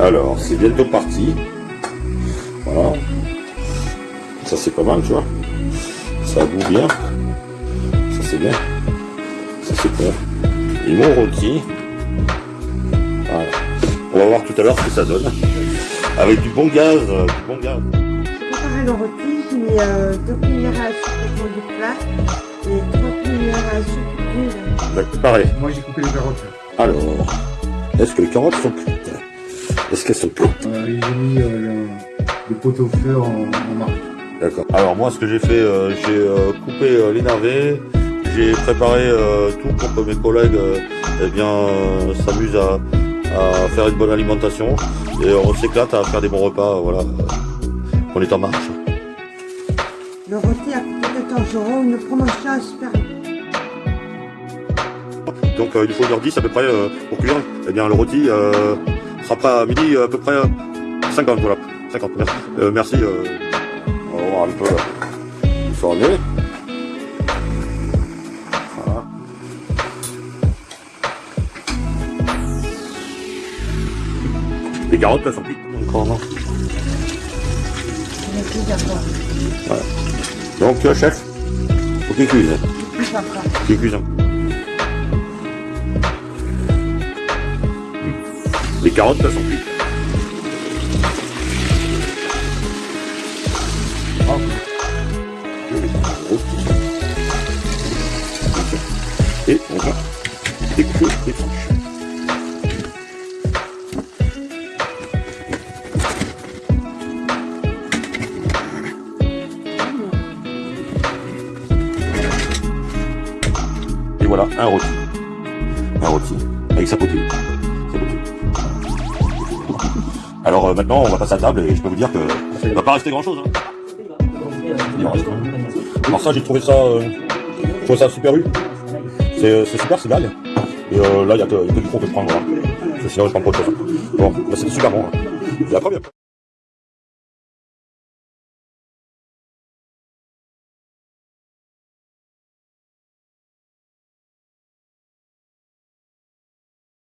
Alors, c'est bientôt parti. Voilà. Ça, c'est pas mal, tu vois. Ça boue bien. Ça, c'est bien. Ça, c'est bon. Et mon rôti. Voilà. On va voir tout à l'heure ce que ça donne. Avec du bon gaz. euh, Du bon gaz. Préparer le rôti, j'ai mis euh, 2 cuillères à soupe pour du plat et 3 cuillères à soupe d'huile. D'accord, pareil. Moi j'ai coupé les carottes. Alors, est-ce que les carottes sont cuites? Est-ce qu'elles sont Euh, j'ai mis euh, le, le pot au feu en, en marque. D'accord. Alors moi, ce que j'ai fait, euh, j'ai euh, coupé euh, les navets, j'ai préparé euh, tout pour que mes collègues, euh, eh bien, euh, s'amusent à, à faire une bonne alimentation et on s'éclate à faire des bons repas. Voilà, on est en marche. Le rôti a coûté 14 euros, une promotion à Super Donc euh, il faut 1h10 à peu près euh, pour cuire. Eh bien, le rôti euh, sera prêt à midi à peu près euh, 50. Voilà, 50. Merci. Euh, merci. euh, on va voir un peu là. Il faut en aller. Voilà. Les carottes, elles sont cuites. Encore, non fois. Donc, euh, chef, faut qu'il cuise. Encore. Les carottes, elles sont cuites. Ah. Et on va découper les tranches. Et voilà, un rôti. Un rôti. Avec sa potée. Alors euh, maintenant, on va passer à table et je peux vous dire que il va pas rester grand chose. Il en reste. Alors ça, j'ai trouvé ça, euh, ça super eu. C'est euh, super, c'est blague. Et euh, là, il y, a a que du que je prends. Voilà. Sinon, je prends pas autre chose. Bon, bah, c'était super bon. hein. Après, bien.